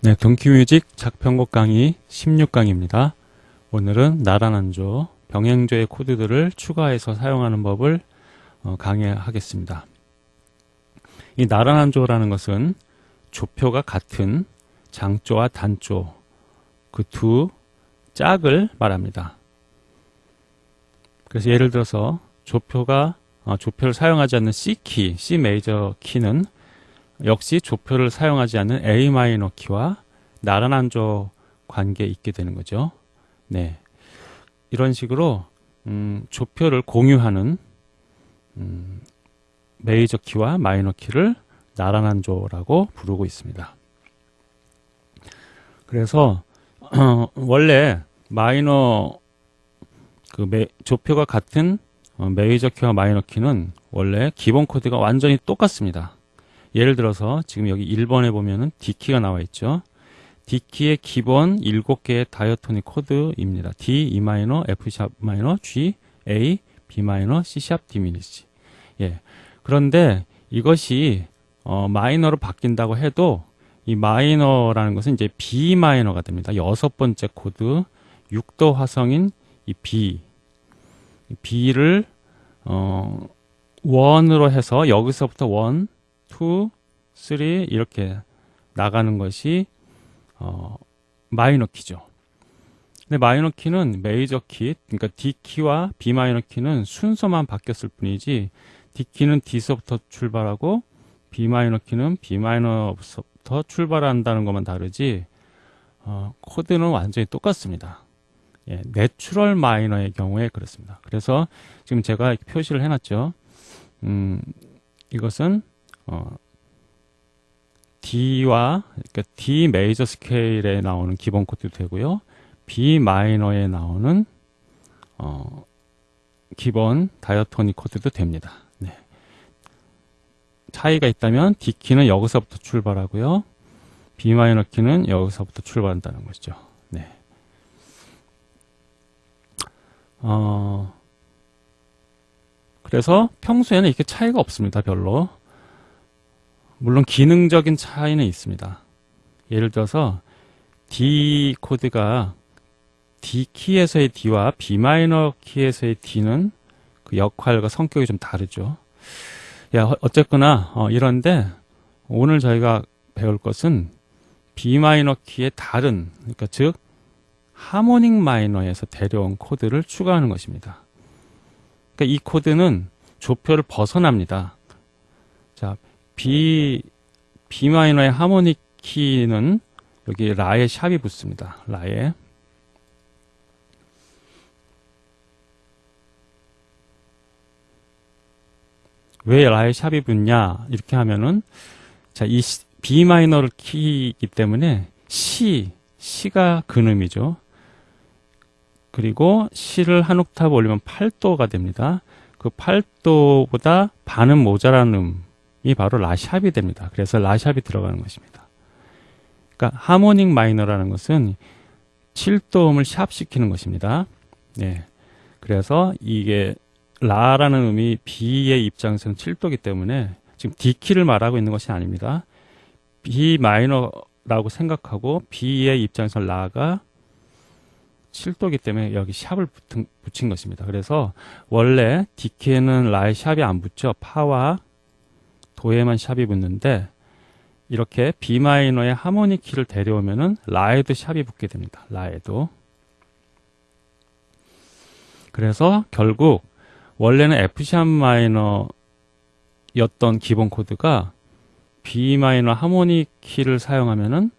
네, 동키뮤직 작편곡 강의 16강입니다. 오늘은 나란한조, 병행조의 코드들을 추가해서 사용하는 법을 어, 강의하겠습니다. 이 나란한조라는 것은 조표가 같은 장조와 단조 그 두 짝을 말합니다. 그래서 예를 들어서 조표가 어, 조표를 사용하지 않는 C키, C 메이저 키는 역시 조표를 사용하지 않는 A 마이너 키와 나란한 조 관계에 있게 되는 거죠. 네. 이런 식으로 음, 조표를 공유하는 음, 메이저 키와 마이너 키를 나란한 조라고 부르고 있습니다. 그래서 어, 원래 마이너 그 메, 조표가 같은 어, 메이저 키와 마이너 키는 원래 기본 코드가 완전히 똑같습니다. 예를 들어서 지금 여기 1번에 보면은 D키가 나와 있죠. D키의 기본 7개의 diatonic 코드입니다. D, E 마이너, F sharp 마이너, G, A, B 마이너, C sharp diminish. 예. 그런데 이것이 어, 마이너로 바뀐다고 해도 이 마이너라는 것은 이제 B 마이너가 됩니다. 여섯 번째 코드 6도 화성인 이 B B를 어, one으로 해서 여기서부터 one, 2, 3 이렇게 나가는 것이 어, 마이너 키죠. 근데 마이너 키는 메이저 키, 그러니까 D 키와 B 마이너 키는 순서만 바뀌었을 뿐이지 D 키는 D서부터 출발하고 B 마이너 키는 B 마이너부터 출발한다는 것만 다르지 어, 코드는 완전히 똑같습니다. 예, natural minor의 경우에 그렇습니다. 그래서 지금 제가 표시를 해놨죠. 음, 이것은 어, D와 그러니까 D 메이저 스케일에 나오는 기본 코드도 되고요. B 마이너에 나오는 어, 기본 diatonic 코드도 됩니다. 네. 차이가 있다면 D 키는 여기서부터 출발하고요. B 마이너 키는 여기서부터 출발한다는 것이죠. 네. 어, 그래서 평소에는 이렇게 차이가 없습니다. 별로. 물론 기능적인 차이는 있습니다. 예를 들어서 D 코드가 D 키에서의 D와 B 마이너 키에서의 D는 그 역할과 성격이 좀 다르죠. 야, 어쨌거나 어, 이런데 오늘 저희가 배울 것은 B 마이너 키의 다른 그러니까 즉 하모닉 마이너에서 데려온 코드를 추가하는 것입니다. 그러니까 이 코드는 조표를 벗어납니다. 자, B, B 마이너의 하모닉 키는 여기 라에 샵이 붙습니다. 라에. 왜 라에 샵이 붙냐? 이렇게 하면은, 자, 이 B 마이너를 키이기 때문에 C, C가 근음이죠. 그리고 C를 한 옥타브 올리면 8도가 됩니다. 그 8도보다 반은 모자란 음 이 바로 라샵이 됩니다. 그래서 라샵이 들어가는 것입니다. 그러니까 하모닉 마이너라는 것은 7도음을 샵 시키는 것입니다. 네. 그래서 이게 라라는 음이 B의 입장에서는 7도이기 때문에 지금 D키를 말하고 있는 것이 아닙니다. B 마이너라고 생각하고 B의 입장에서 라가 7도기 때문에 여기 샵을 붙은, 붙인 것입니다. 그래서 원래 D키에는 라에 샵이 안 붙죠. 파와 도에만 샵이 붙는데 이렇게 B 마이너의 하모닉 키를 데려오면은 라에도 샵이 붙게 됩니다. 라에도. 그래서 결국 원래는 F샵 마이너였던 기본 코드가 B 마이너 하모닉 키를 사용하면은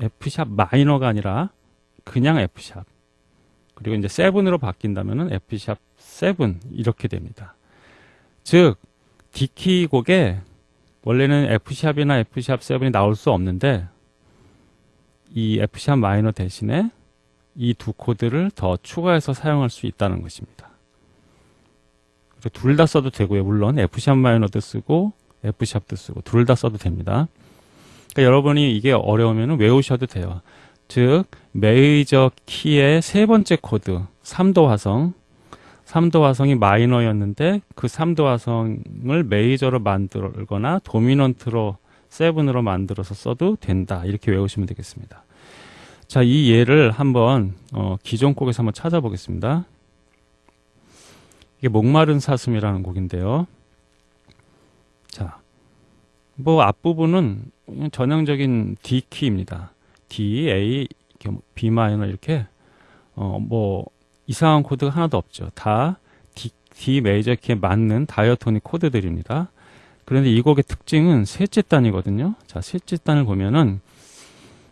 F샵 마이너가 아니라 그냥 F샵 그리고 이제 7으로 바뀐다면은 F샵 7 이렇게 됩니다. 즉 D키 곡에 원래는 F샵이나 F샵 7이 나올 수 없는데 이 F sharp 마이너 대신에 이 두 코드를 더 추가해서 사용할 수 있다는 것입니다. 둘 다 써도 되고요. 물론 F sharp 마이너도 쓰고 F샵도 쓰고 둘 다 써도 됩니다. 그러니까 여러분이 이게 어려우면 외우셔도 돼요. 즉 메이저 키의 세 번째 코드 3도 화성 3도 화성이 마이너였는데 그 3도 화성을 메이저로 만들거나 도미넌트로 7으로 만들어서 써도 된다. 이렇게 외우시면 되겠습니다. 자, 이 예를 한번 어, 기존 곡에서 한번 찾아보겠습니다. 이게 목마른 사슴이라는 곡인데요. 자, 뭐 앞부분은 전형적인 D 키입니다. D, A, B 마이너 이렇게 어뭐 이상한 코드가 하나도 없죠. 다 D, D 메이저 키에 맞는 다이어토닉 코드들입니다. 그런데 이 곡의 특징은 셋째 단이거든요. 자, 셋째 단을 보면은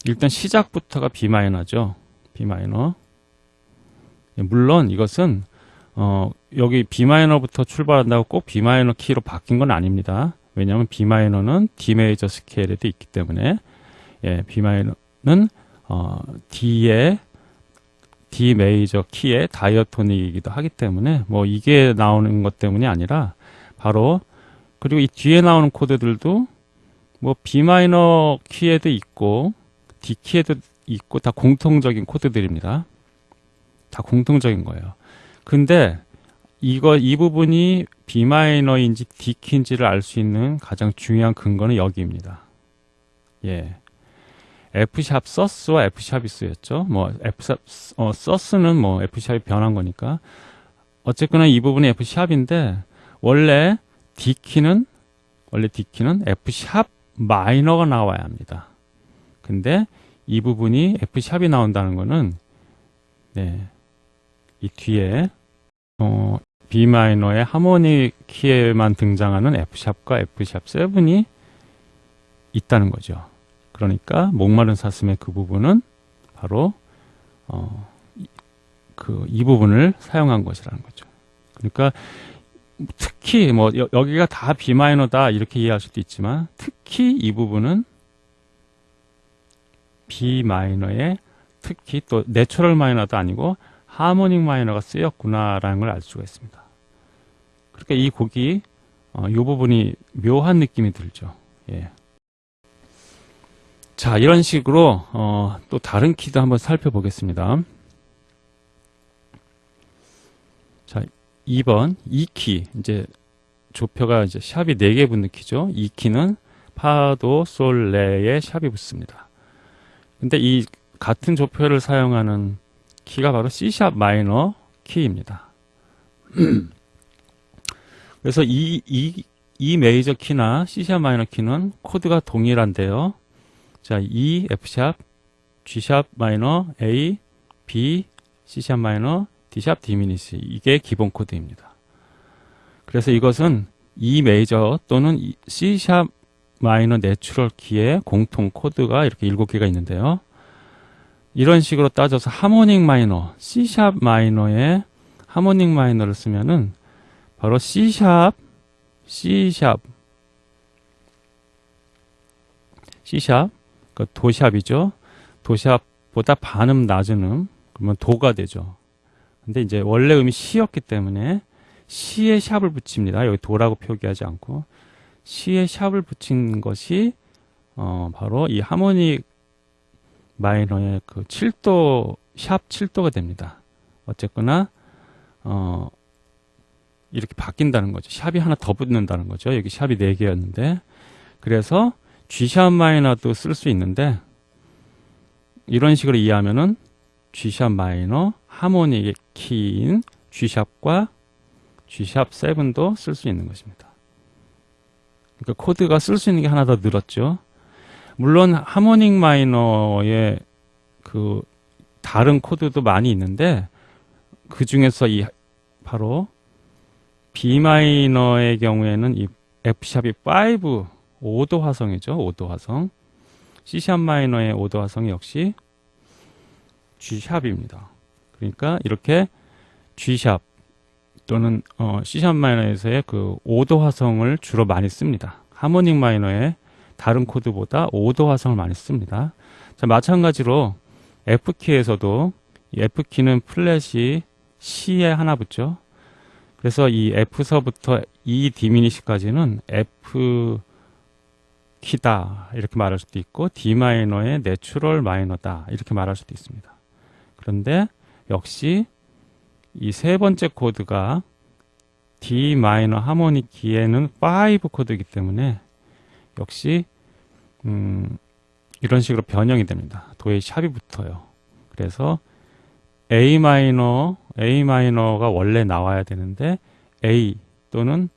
일단 시작부터가 B 마이너죠. B 마이너. 예, 물론 이것은 어 여기 B 마이너부터 출발한다고 꼭 B 마이너 키로 바뀐 건 아닙니다. 왜냐하면 B 마이너는 D 메이저 스케일에도 있기 때문에 예, B 마이너는 어, D의 D 메이저 키의 diatonic이기도 하기 때문에 뭐 이게 나오는 것 때문이 아니라 바로 그리고 이 뒤에 나오는 코드들도 뭐 B 마이너 키에도 있고 D 키에도 있고 다 공통적인 코드들입니다. 다 공통적인 거예요. 근데 이거 이 부분이 B 마이너인지 D 키인지를 알 수 있는 가장 중요한 근거는 여기입니다. 예. F샵 서스와 F샵이 쓰였죠. 뭐 F샵 어, 서스는 뭐 F샵이 변한 거니까 어쨌거나 이 부분이 F샵인데 원래 D 키는 원래 D 키는 F샵 마이너가 나와야 합니다. 근데 이 부분이 F샵이 나온다는 거는 네. 이 뒤에 어, B 마이너의 하모니 키에만 등장하는 F샵과 F샵 7이 있다는 거죠. 그러니까 목마른 사슴의 그 부분은 바로 어, 그이 부분을 사용한 것이라는 거죠. 그러니까 특히 뭐 여, 여기가 다 B 마이너다 이렇게 이해할 수도 있지만 특히 이 부분은 B 마이너의 특히 또 natural minor도 아니고 harmonic minor가 쓰였구나라는 걸 알 수가 있습니다. 그러니까 이 곡이 어, 이 부분이 묘한 느낌이 들죠. 예. 자, 이런 식으로 어, 또 다른 키도 한번 살펴보겠습니다. 자, 2번 2키 이제 조표가 이제 샵이 4개 붙는 키죠. 2키는 파도, 솔, 레에 샵이 붙습니다. 근데 이 같은 조표를 사용하는 키가 바로 C샵 마이너 키입니다. 그래서 이, 이, E 메이저 키나 C샵 마이너 키는 코드가 동일한데요. 자, E, F샵, G샵 마이너, A, B, C샵 마이너, D샵 diminish 이게 기본 코드입니다. 그래서 이것은 E 메이저 또는 C샵 마이너 내추럴 키의 공통 코드가 이렇게 7개가 있는데요. 이런 식으로 따져서 harmonic 마이너, C샵 마이너에 하모닉 마이너를 쓰면은 바로 C샵, C샵, C샵, 그 도샵이죠. 도샵보다 반음 낮은 음, 그러면 도가 되죠. 근데 이제 원래 음이 C였기 때문에 C에 샵을 붙입니다. 여기 도라고 표기하지 않고 C에 샵을 붙인 것이 어, 바로 이 하모닉 마이너의 그 7도 샵 7도가 됩니다. 어쨌거나 어 이렇게 바뀐다는 거죠. 샵이 하나 더 붙는다는 거죠. 여기 샵이 4개였는데 그래서 G샵 마이너도 쓸 수 있는데 이런 식으로 이해하면은 G샵 마이너 하모닉의 키인 G샵과 G샵 7도 쓸 수 있는 것입니다. 그러니까 코드가 쓸 수 있는 게 하나 더 늘었죠. 물론 하모닉 마이너의 그 다른 코드도 많이 있는데 그 중에서 이 바로 B 마이너의 경우에는 이 F 샵이 5 5도 화성이죠. 5도 화성. C 샵 마이너의 5도 화성이 역시 G 샵입니다. 그러니까 이렇게 G 샵 또는 어, C 샵 마이너에서의 그 5도 화성을 주로 많이 씁니다. harmonic 마이너의 다른 코드보다 5도 화성을 많이 씁니다. 자, 마찬가지로 F키에서도 F키는 플랫이 시에 하나 붙죠. 그래서 이 F서부터 E diminish까지는 F 키다 이렇게 말할 수도 있고 D 마이너의 내추럴 마이너다 이렇게 말할 수도 있습니다. 그런데 역시 이 세 번째 코드가 D 마이너 하모닉 키에는 5 코드이기 때문에 역시 음, 이런 식으로 변형이 됩니다. 도의 샵이 붙어요. 그래서 A 마이너, A 마이너가 원래 나와야 되는데 A 또는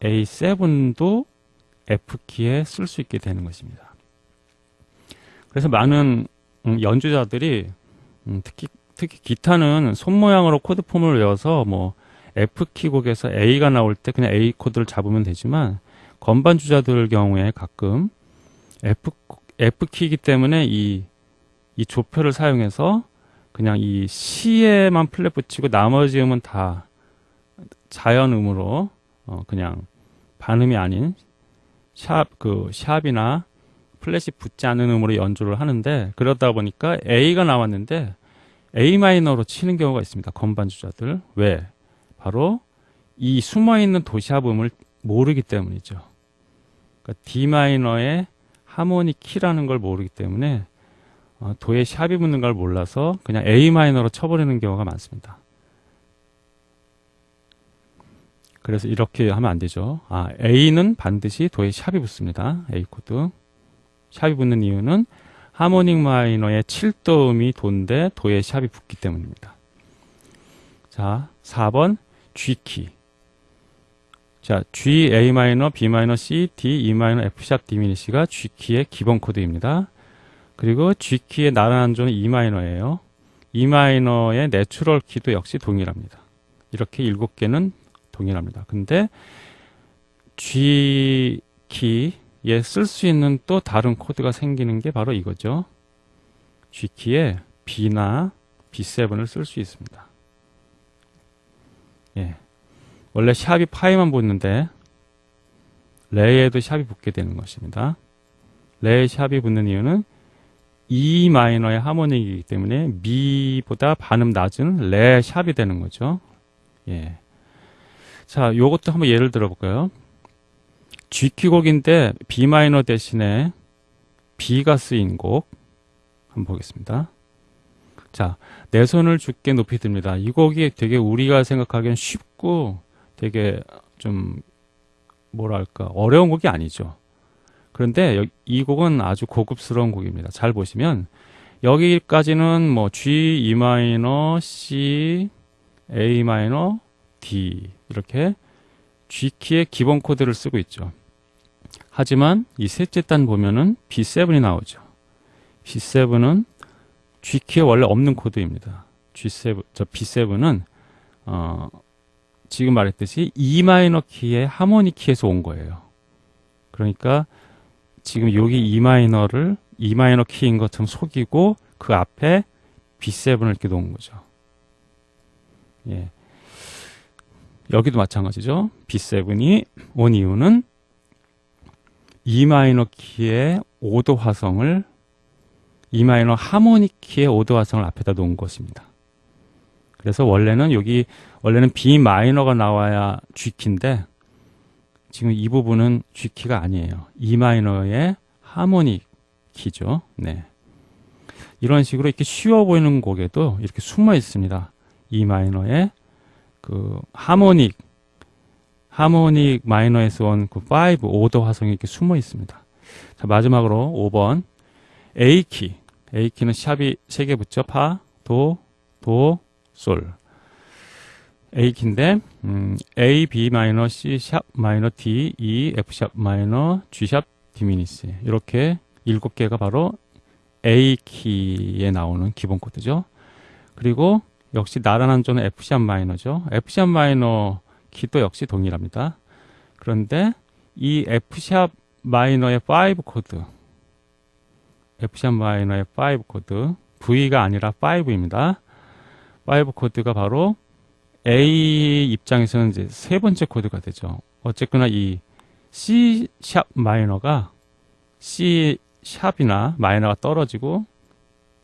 A7도 F키에 쓸 수 있게 되는 것입니다. 그래서 많은 음, 연주자들이 음, 특히 특히 기타는 손 모양으로 코드 폼을 외워서 뭐 F키 곡에서 A가 나올 때 그냥 A 코드를 잡으면 되지만 건반 주자들 경우에 가끔 F F키이기 때문에 이, 이 조표를 사용해서 그냥 이 시에만 플랫 붙이고 나머지 음은 다 자연 음으로 어 그냥 반음이 아닌 샵 그 샵이나 플랫이 붙지 않는 음으로 연주를 하는데 그러다 보니까 A가 나왔는데 A 마이너로 치는 경우가 있습니다. 건반 주자들. 왜? 바로 이 숨어 있는 도시합 음을 모르기 때문이죠. 그러니까 D 마이너의 하모니 키라는 걸 모르기 때문에 어, 도에 샵이 붙는 걸 몰라서 그냥 A 마이너로 쳐버리는 경우가 많습니다. 그래서 이렇게 하면 안 되죠. 아, A는 반드시 도에 샵이 붙습니다. A 코드. 샵이 붙는 이유는 harmonic 마이너의 7도 음이 도인데 도에 샵이 붙기 때문입니다. 자, 4번 G키. 자, G, A 마이너, B 마이너, C, D, E 마이너, F 샵 diminish가 G키의 기본 코드입니다. 그리고 G키의 나란한 조는 E 마이너예요. E 마이너의 내추럴 키도 역시 동일합니다. 이렇게 7개는 동일합니다. 근데 G키 예, 쓸수 있는 또 다른 코드가 생기는 게 바로 이거죠. G키에 B나 B7을 쓸 수 있습니다. 예. 원래 샵이 파이만 붙는데 레에도 샵이 붙게 되는 것입니다. 레에 샵이 붙는 이유는 E 마이너의 하모닉이기 때문에 미보다 반음 낮은 레 샵이 되는 거죠. 예. 자, 요것도 한번 예를 들어볼까요? G키 곡인데 B 마이너 대신에 B가 쓰인 곡 한번 보겠습니다. 자, 내 손을 죽게 높이 듭니다. 이 곡이 되게 우리가 생각하기엔 쉽고 되게 좀 뭐랄까 어려운 곡이 아니죠. 그런데 이 곡은 아주 고급스러운 곡입니다. 잘 보시면 여기까지는 뭐 G, E 마이너, C, A 마이너, D 이렇게 G키의 기본 코드를 쓰고 있죠. 하지만 이 셋째 단 보면은 B7이 나오죠. B7은 G키에 원래 없는 코드입니다. G7, 저 B7은 어, 지금 말했듯이 E 마이너 키의 harmonic 키에서 온 거예요. 그러니까 지금 여기 E 마이너를 E 마이너 키인 것처럼 속이고 그 앞에 B7을 이렇게 놓은 거죠. 예. 여기도 마찬가지죠. B7이 온 이유는 E 마이너 키의 5도 화성을 E 마이너 하모닉 키의 5도 화성을 앞에다 놓은 것입니다. 그래서 원래는 여기 원래는 B 마이너가 나와야 G 키인데 지금 이 부분은 G 키가 아니에요. E 마이너의 하모닉 키죠. 네. 이런 식으로 이렇게 쉬워 보이는 곡에도 이렇게 숨어 있습니다. E 마이너의 그 하모닉 하모닉 마이너에서 온그 5, 5도 화성이 이렇게 숨어 있습니다. 자, 마지막으로 5번 A키. A키는 샵이 3개 붙죠. 파, 도, 도, 솔. A키인데 음, A, B 마이너, C 샵 마이너, D, E, F 샵 마이너, G 샵 diminish 이렇게 7개가 바로 A키에 나오는 기본 코드죠. 그리고 역시 나란한 조는 F 샵 마이너죠. F 샵 마이너 키도 역시 동일합니다. 그런데 이 F샵 마이너의 5 코드 F샵 마이너의 5 코드 V가 아니라 5입니다. 5 코드가 바로 A 입장에서는 이제 세 번째 코드가 되죠. 어쨌거나 이 C 샵 마이너가 C 샵이나 마이너가 떨어지고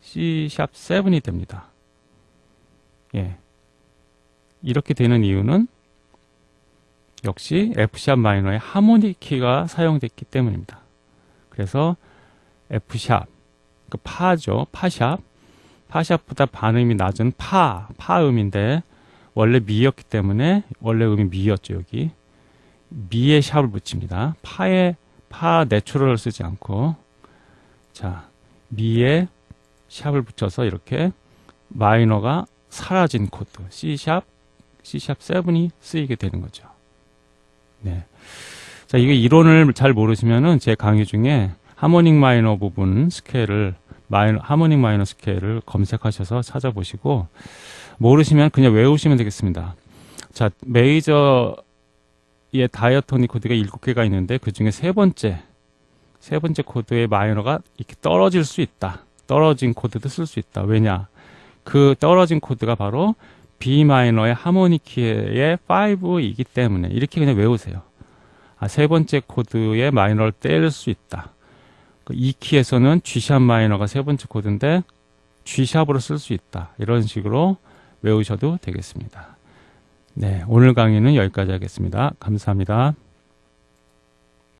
C 샵 7이 됩니다. 예. 이렇게 되는 이유는 역시 F샵 마이너의 하모닉 키가 사용됐기 때문입니다. 그래서 F샵, 그 파죠. 파샵. 파샵보다 반음이 낮은 파, 파음인데 원래 미였기 때문에 원래 음이 미였죠, 여기. 미에 샵을 붙입니다. 파에 파 내추럴을 쓰지 않고 자, 미에 샵을 붙여서 이렇게 마이너가 사라진 코드 C샵, C샵 7이 쓰이게 되는 거죠. 네. 자, 이게 이론을 잘 모르시면은 제 강의 중에 harmonic 마이너 부분 스케일을 마이너, harmonic 마이너 스케일을 검색하셔서 찾아보시고 모르시면 그냥 외우시면 되겠습니다. 자, 메이저의 diatonic 코드가 7개가 있는데 그 중에 세 번째 세 번째 코드의 마이너가 이렇게 떨어질 수 있다. 떨어진 코드도 쓸 수 있다. 왜냐? 그 떨어진 코드가 바로 B 마이너의 harmonic 키의 5이기 때문에 이렇게 그냥 외우세요. 아, 세 번째 코드의 마이너를 뗄 수 있다. 그 E 키에서는 G샵 마이너가 세 번째 코드인데 G샵으로 쓸 수 있다. 이런 식으로 외우셔도 되겠습니다. 네, 오늘 강의는 여기까지 하겠습니다. 감사합니다.